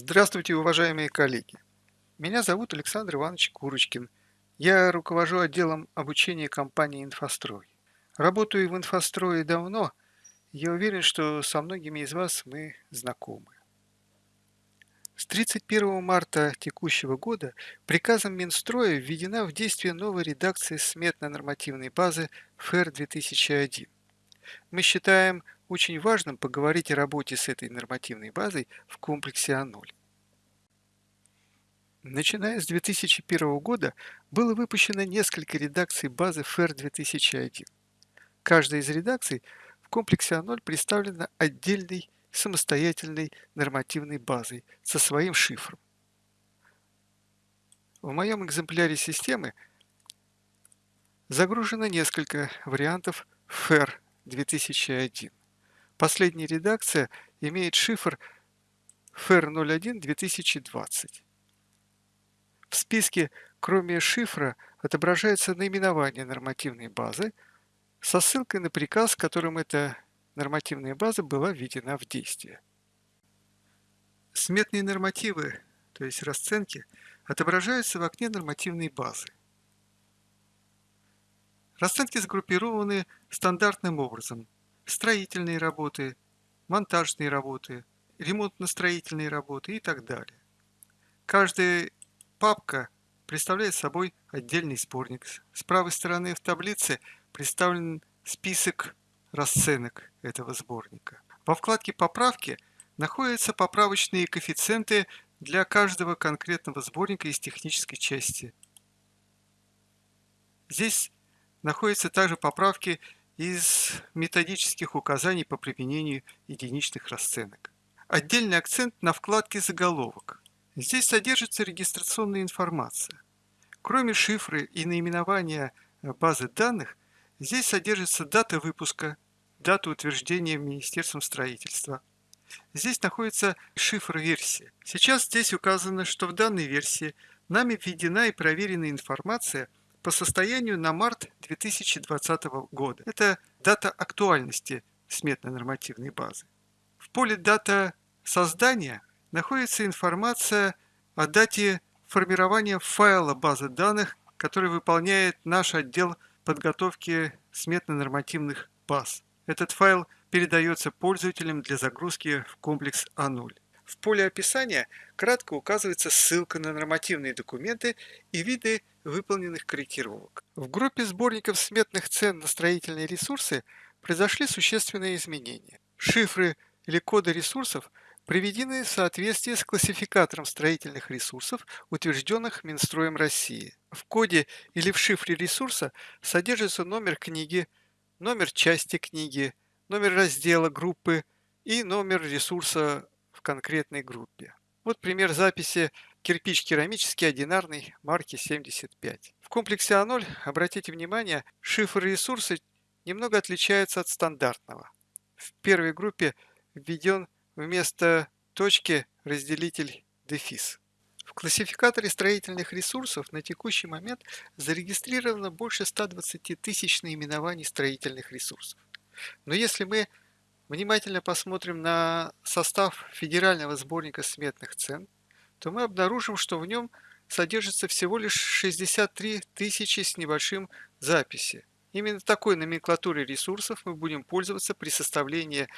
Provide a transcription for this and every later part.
Здравствуйте, уважаемые коллеги! Меня зовут Александр Иванович Курочкин. Я руковожу отделом обучения компании «Инфострой». Работаю в «Инфострое» давно. Я уверен, что со многими из вас мы знакомы. С 31 марта текущего года приказом Минстроя введена в действие новая редакция сметно-нормативной базы ФЭР 2001. Мы считаем очень важным поговорить о работе с этой нормативной базой в комплексе А0. Начиная с 2001 года было выпущено несколько редакций базы FAIR 2001. Каждая из редакций в комплексе А0 представлена отдельной самостоятельной нормативной базой со своим шифром. В моем экземпляре системы загружено несколько вариантов FAIR 2001. Последняя редакция имеет шифр FAIR 01 2020. В списке, кроме шифра, отображается наименование нормативной базы со ссылкой на приказ, которым эта нормативная база была введена в действие. Сметные нормативы, то есть расценки, отображаются в окне нормативной базы. Расценки сгруппированы стандартным образом – строительные работы, монтажные работы, ремонтно-строительные работы и так далее. Каждая папка представляет собой отдельный сборник. С правой стороны в таблице представлен список расценок этого сборника. Во вкладке «Поправки» находятся поправочные коэффициенты для каждого конкретного сборника из технической части. Здесь находятся также поправки из методических указаний по применению единичных расценок. Отдельный акцент на вкладке «Заголовок». Здесь содержится регистрационная информация. Кроме шифры и наименования базы данных, здесь содержится дата выпуска, дата утверждения Министерством строительства. Здесь находится шифр версии. Сейчас здесь указано, что в данной версии нами введена и проверена информация по состоянию на март 2020 года. Это дата актуальности сметно-нормативной базы. В поле «Дата создания» находится информация о дате формирования файла базы данных, который выполняет наш отдел подготовки сметно-нормативных баз. Этот файл передается пользователям для загрузки в комплекс А0. В поле описания кратко указывается ссылка на нормативные документы и виды выполненных корректировок. В группе сборников сметных цен на строительные ресурсы произошли существенные изменения. Шифры или коды ресурсов приведены в соответствии с классификатором строительных ресурсов, утвержденных Минстроем России. В коде или в шифре ресурса содержится номер книги, номер части книги, номер раздела группы и номер ресурса в конкретной группе. Вот пример записи кирпич керамический одинарный марки 75. В комплексе А0, обратите внимание, шифр ресурсы немного отличается от стандартного. В первой группе введен вместо точки разделитель дефис. В классификаторе строительных ресурсов на текущий момент зарегистрировано больше 120 тысяч наименований строительных ресурсов. Но если мы внимательно посмотрим на состав федерального сборника сметных цен, то мы обнаружим, что в нем содержится всего лишь 63 тысячи с небольшим записи. Именно такой номенклатурой ресурсов мы будем пользоваться при составлении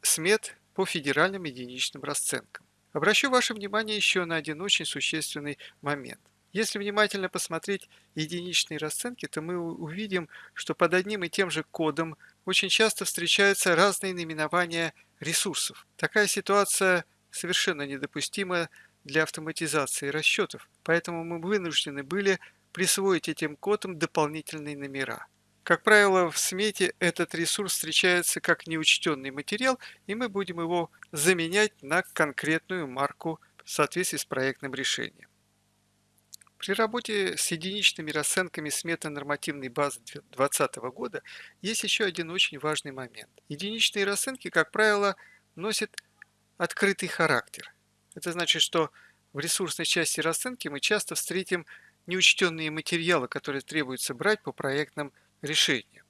смет по федеральным единичным расценкам. Обращу ваше внимание еще на один очень существенный момент. Если внимательно посмотреть единичные расценки, то мы увидим, что под одним и тем же кодом очень часто встречаются разные наименования ресурсов. Такая ситуация совершенно недопустима для автоматизации расчетов, поэтому мы вынуждены были присвоить этим кодам дополнительные номера. Как правило, в смете этот ресурс встречается как неучтенный материал, и мы будем его заменять на конкретную марку в соответствии с проектным решением. При работе с единичными расценками сметы нормативной базы 2020 года есть еще один очень важный момент. Единичные расценки, как правило, носят открытый характер. Это значит, что в ресурсной части расценки мы часто встретим неучтенные материалы, которые требуется брать по проектным решениям.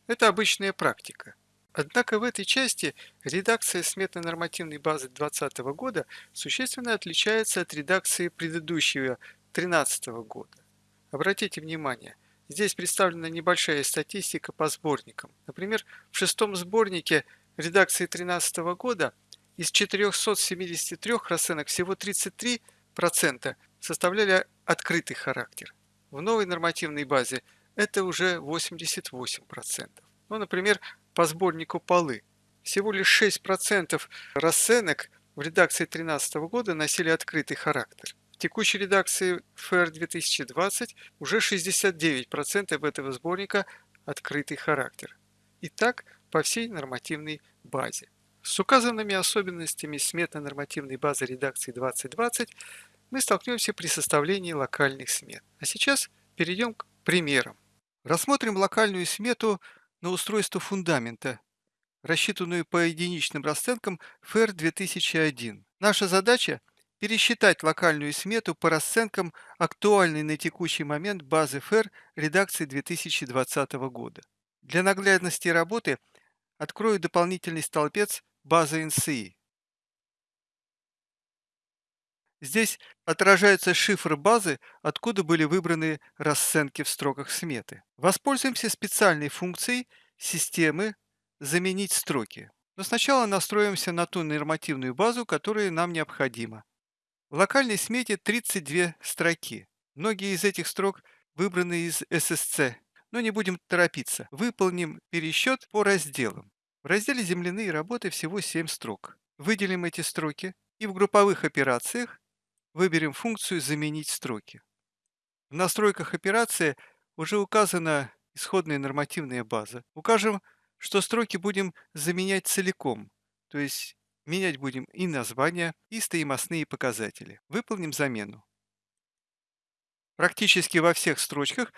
Это обычная практика. Однако в этой части редакция сметной нормативной базы 2020 года существенно отличается от редакции предыдущего 2013 года. Обратите внимание, здесь представлена небольшая статистика по сборникам. Например, в шестом сборнике редакции 2013 года из 473 расценок всего 33% составляли открытый характер. В новой нормативной базе это уже 88%. Ну, например, по сборнику полы. Всего лишь 6% расценок в редакции 2013 года носили открытый характер. В текущей редакции ФР 2020 уже 69% этого сборника открытый характер. И так по всей нормативной базе. С указанными особенностями сметно-нормативной базы редакции 2020 мы столкнемся при составлении локальных смет. А сейчас перейдем к примерам. Рассмотрим локальную смету на устройство фундамента, рассчитанную по единичным расценкам ФР 2001. Наша задача – пересчитать локальную смету по расценкам актуальной на текущий момент базы ФР редакции 2020 года. Для наглядности работы открою дополнительный столбец базы НСИ. Здесь отражается шифр базы, откуда были выбраны расценки в строках сметы. Воспользуемся специальной функцией системы «Заменить строки». Но сначала настроимся на ту нормативную базу, которая нам необходима. В локальной смете 32 строки. Многие из этих строк выбраны из SSC, но не будем торопиться. Выполним пересчет по разделам. В разделе «Земляные работы» всего 7 строк. Выделим эти строки и в групповых операциях выберем функцию «Заменить строки». В настройках операции уже указана исходная нормативная база. Укажем, что строки будем заменять целиком, то есть менять будем и названия, и стоимостные показатели. Выполним замену. Практически во всех строчках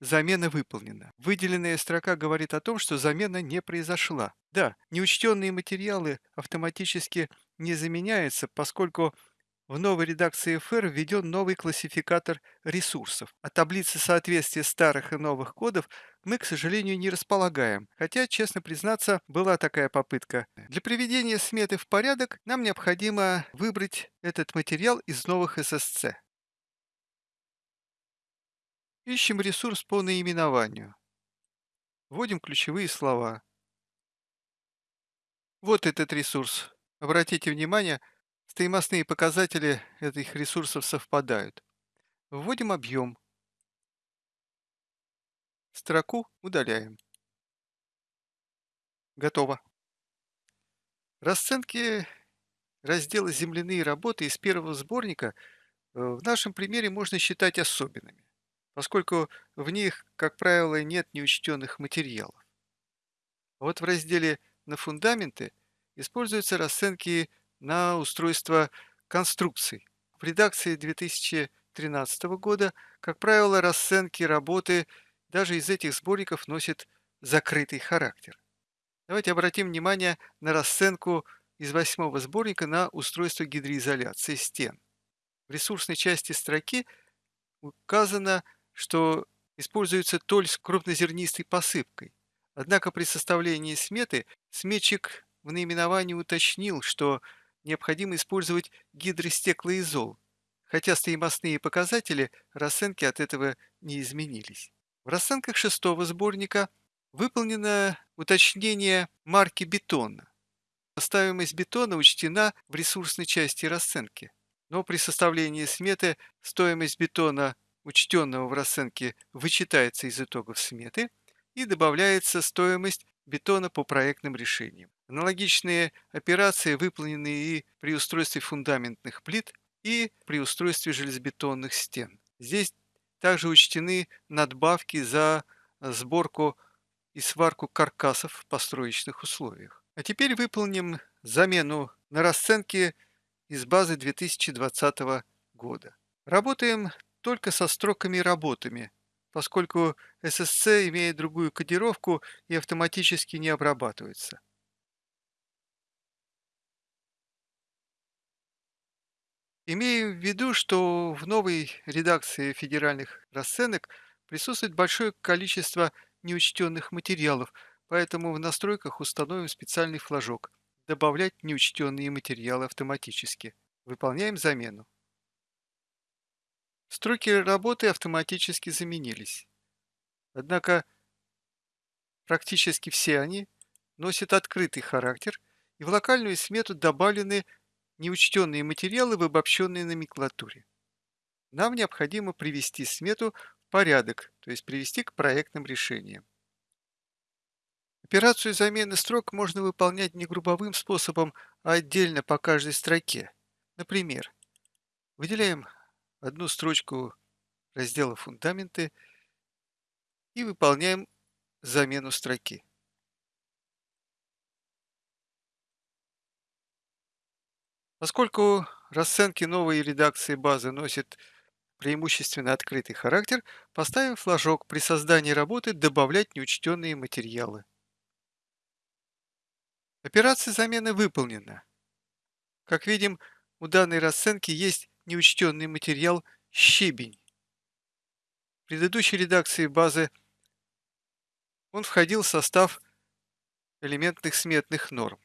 замена выполнена. Выделенная строка говорит о том, что замена не произошла. Да, неучтенные материалы автоматически не заменяются, поскольку в новой редакции FR введен новый классификатор ресурсов. А таблицы соответствия старых и новых кодов мы, к сожалению, не располагаем, хотя, честно признаться, была такая попытка. Для приведения сметы в порядок нам необходимо выбрать этот материал из новых SSC. Ищем ресурс по наименованию. Вводим ключевые слова. Вот этот ресурс. Обратите внимание, Стоимостные показатели этих ресурсов совпадают. Вводим объем. Строку удаляем. Готово. Расценки раздела «Земляные работы» из первого сборника э, в нашем примере можно считать особенными, поскольку в них, как правило, нет неучтенных материалов. А вот в разделе «На фундаменты» используются расценки на устройство конструкций. В редакции 2013 года, как правило, расценки работы даже из этих сборников носят закрытый характер. Давайте обратим внимание на расценку из восьмого сборника на устройство гидроизоляции стен. В ресурсной части строки указано, что используется толь с крупнозернистой посыпкой. Однако при составлении сметы сметчик в наименовании уточнил, что необходимо использовать гидростеклоизол, хотя стоимостные показатели расценки от этого не изменились. В расценках шестого сборника выполнено уточнение марки бетона. Стоимость бетона учтена в ресурсной части расценки, но при составлении сметы стоимость бетона, учтенного в расценке, вычитается из итогов сметы и добавляется стоимость бетона по проектным решениям. Аналогичные операции выполнены и при устройстве фундаментных плит, и при устройстве железобетонных стен. Здесь также учтены надбавки за сборку и сварку каркасов в построечных условиях. А теперь выполним замену на расценке из базы 2020 года. Работаем только со строками работами, поскольку SSC имеет другую кодировку и автоматически не обрабатывается. Имею в виду, что в новой редакции федеральных расценок присутствует большое количество неучтенных материалов, поэтому в настройках установим специальный флажок «Добавлять неучтенные материалы автоматически». Выполняем замену. Строки работы автоматически заменились. Однако практически все они носят открытый характер и в локальную смету добавлены неучтенные материалы в обобщенной номенклатуре. Нам необходимо привести смету в порядок, то есть привести к проектным решениям. Операцию замены строк можно выполнять не групповым способом, а отдельно по каждой строке. Например, выделяем одну строчку раздела «Фундаменты» и выполняем замену строки. Поскольку расценки новой редакции базы носят преимущественно открытый характер, поставим флажок при создании работы «Добавлять неучтенные материалы». Операция замены выполнена. Как видим, у данной расценки есть неучтенный материал «щебень». В предыдущей редакции базы он входил в состав элементных сметных норм.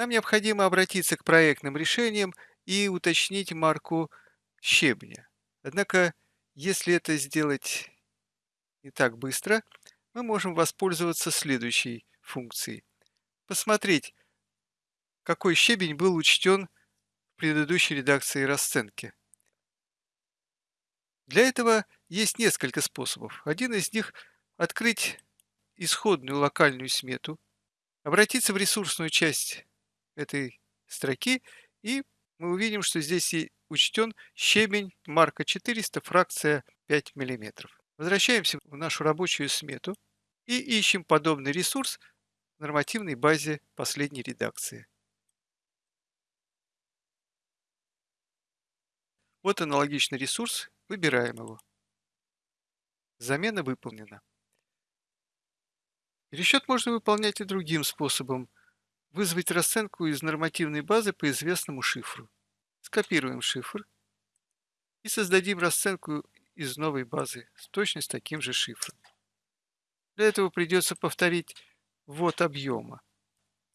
Нам необходимо обратиться к проектным решениям и уточнить марку щебня. Однако, если это сделать не так быстро, мы можем воспользоваться следующей функцией. Посмотреть, какой щебень был учтен в предыдущей редакции расценки. Для этого есть несколько способов. Один из них – открыть исходную локальную смету, обратиться в ресурсную часть этой строки, и мы увидим, что здесь и учтен щебень марка 400, фракция 5 мм. Возвращаемся в нашу рабочую смету и ищем подобный ресурс в нормативной базе последней редакции. Вот аналогичный ресурс, выбираем его. Замена выполнена. Пересчет можно выполнять и другим способом – вызвать расценку из нормативной базы по известному шифру. Скопируем шифр и создадим расценку из новой базы с точно с таким же шифром. Для этого придется повторить ввод объема.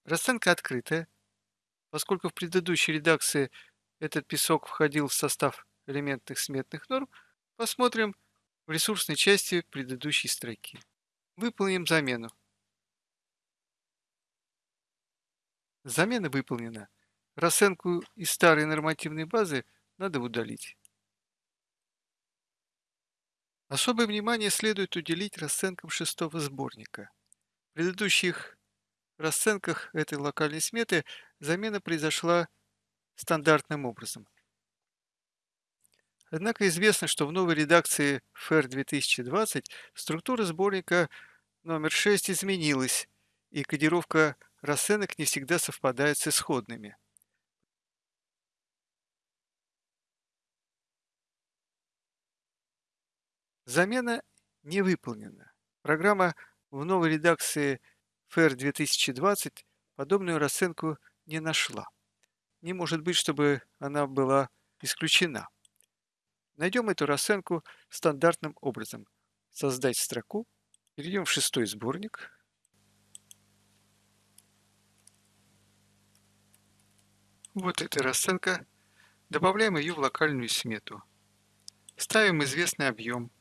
Расценка открытая. Поскольку в предыдущей редакции этот песок входил в состав элементных сметных норм, посмотрим в ресурсной части предыдущей строки. Выполним замену. Замена выполнена. Расценку из старой нормативной базы надо удалить. Особое внимание следует уделить расценкам шестого сборника. В предыдущих расценках этой локальной сметы замена произошла стандартным образом. Однако известно, что в новой редакции FAIR 2020 структура сборника номер 6 изменилась, и кодировка расценок не всегда совпадает с исходными. Замена не выполнена. Программа в новой редакции FAIR 2020 подобную расценку не нашла. Не может быть, чтобы она была исключена. Найдем эту расценку стандартным образом. Создать строку, перейдем в шестой сборник, Вот эта расценка. Добавляем ее в локальную смету. Ставим известный объем.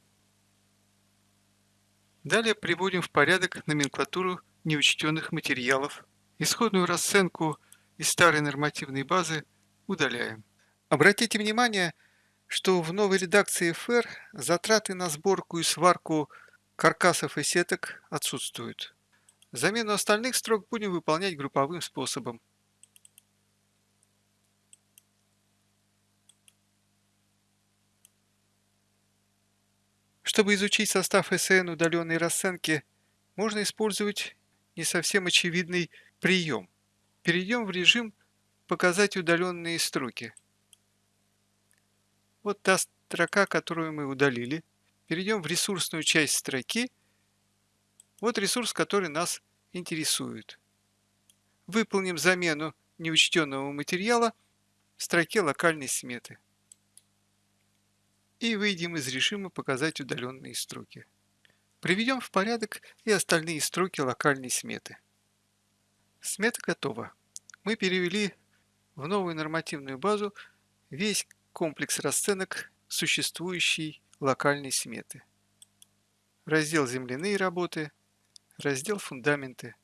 Далее приводим в порядок номенклатуру неучтенных материалов. Исходную расценку из старой нормативной базы удаляем. Обратите внимание, что в новой редакции FR затраты на сборку и сварку каркасов и сеток отсутствуют. Замену остальных строк будем выполнять групповым способом. Чтобы изучить состав СН удаленной расценки, можно использовать не совсем очевидный прием. Перейдем в режим «Показать удаленные строки». Вот та строка, которую мы удалили. Перейдем в ресурсную часть строки. Вот ресурс, который нас интересует. Выполним замену неучтенного материала в строке локальной сметы и выйдем из режима «Показать удаленные строки». Приведем в порядок и остальные строки локальной сметы. Смета готова. Мы перевели в новую нормативную базу весь комплекс расценок существующей локальной сметы. Раздел «Земляные работы», раздел «Фундаменты».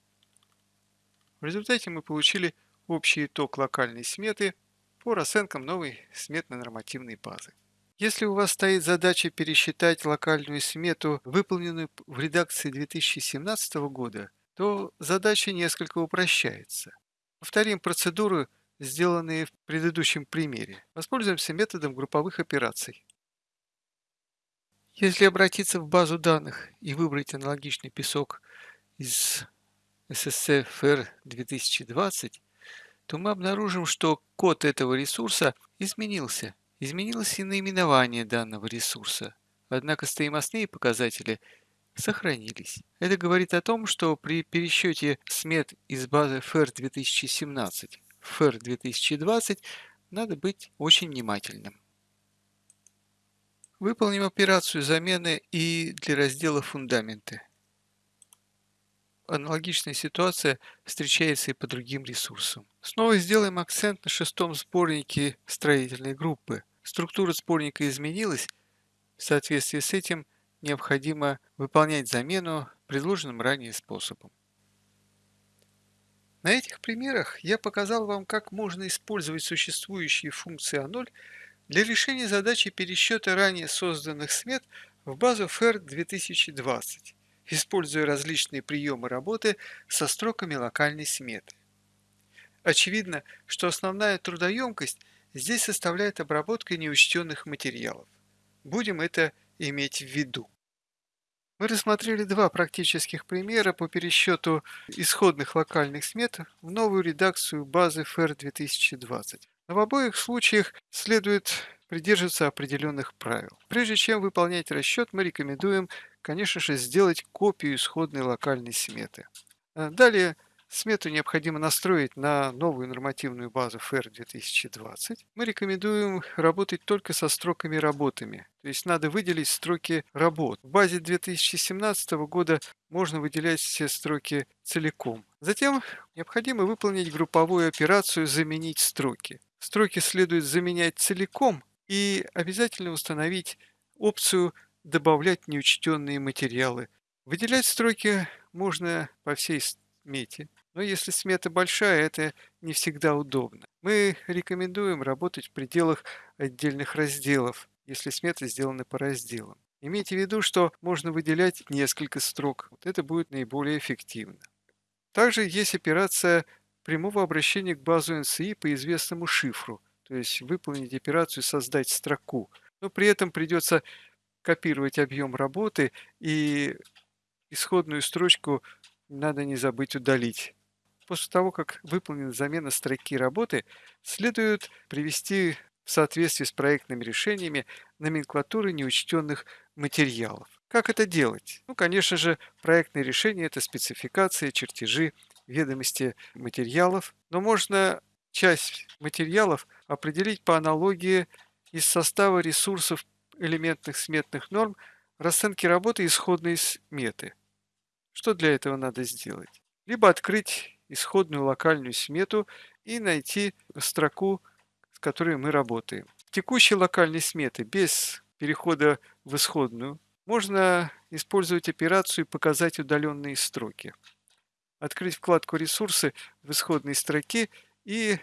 В результате мы получили общий итог локальной сметы по расценкам новой сметно-нормативной базы. Если у вас стоит задача пересчитать локальную смету, выполненную в редакции 2017 года, то задача несколько упрощается. Повторим процедуру, сделанные в предыдущем примере. Воспользуемся методом групповых операций. Если обратиться в базу данных и выбрать аналогичный песок из SSCFR 2020, то мы обнаружим, что код этого ресурса изменился Изменилось и наименование данного ресурса, однако стоимостные показатели сохранились. Это говорит о том, что при пересчете смет из базы FAIR 2017 в FAIR 2020 надо быть очень внимательным. Выполним операцию замены и для раздела «Фундаменты». Аналогичная ситуация встречается и по другим ресурсам. Снова сделаем акцент на шестом сборнике строительной группы. Структура спорника изменилась, в соответствии с этим необходимо выполнять замену предложенным ранее способом. На этих примерах я показал вам, как можно использовать существующие функции А0 для решения задачи пересчета ранее созданных смет в базу FAIR 2020, используя различные приемы работы со строками локальной сметы. Очевидно, что основная трудоемкость – здесь составляет обработка неучтенных материалов. Будем это иметь в виду. Мы рассмотрели два практических примера по пересчету исходных локальных смет в новую редакцию базы FAIR 2020. Но в обоих случаях следует придерживаться определенных правил. Прежде чем выполнять расчет, мы рекомендуем, конечно же, сделать копию исходной локальной сметы. Далее Смету необходимо настроить на новую нормативную базу FAIR 2020. Мы рекомендуем работать только со строками работами, то есть надо выделить строки работ. В базе 2017 года можно выделять все строки целиком. Затем необходимо выполнить групповую операцию «Заменить строки». Строки следует заменять целиком и обязательно установить опцию «Добавлять неучтенные материалы». Выделять строки можно по всей смете. Но если смета большая, это не всегда удобно. Мы рекомендуем работать в пределах отдельных разделов, если сметы сделаны по разделам. Имейте в виду, что можно выделять несколько строк. Вот это будет наиболее эффективно. Также есть операция прямого обращения к базу NCI по известному шифру, то есть выполнить операцию «Создать строку». Но при этом придется копировать объем работы и исходную строчку надо не забыть удалить. После того, как выполнена замена строки работы, следует привести в соответствии с проектными решениями номенклатуры неучтенных материалов. Как это делать? Ну, конечно же, проектные решения – это спецификации, чертежи, ведомости материалов, но можно часть материалов определить по аналогии из состава ресурсов элементных сметных норм расценки работы исходной сметы. Что для этого надо сделать? Либо открыть исходную локальную смету и найти строку, с которой мы работаем. В текущей локальной сметы без перехода в исходную можно использовать операцию «Показать удаленные строки». Открыть вкладку «Ресурсы» в исходной строке и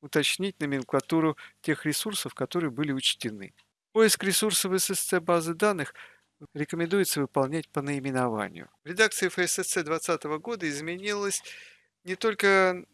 уточнить номенклатуру тех ресурсов, которые были учтены. Поиск ресурсов SSC базы данных рекомендуется выполнять по наименованию. В редакции FSSC 2020 года изменилась не только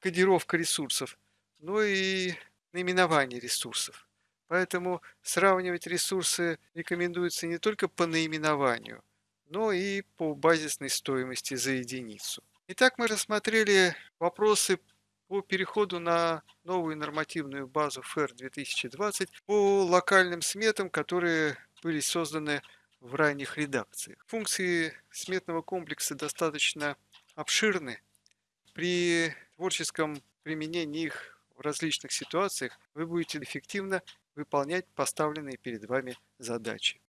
кодировка ресурсов, но и наименование ресурсов. Поэтому сравнивать ресурсы рекомендуется не только по наименованию, но и по базисной стоимости за единицу. Итак, мы рассмотрели вопросы по переходу на новую нормативную базу FAIR 2020 по локальным сметам, которые были созданы в ранних редакциях. Функции сметного комплекса достаточно обширны, при творческом применении их в различных ситуациях вы будете эффективно выполнять поставленные перед вами задачи.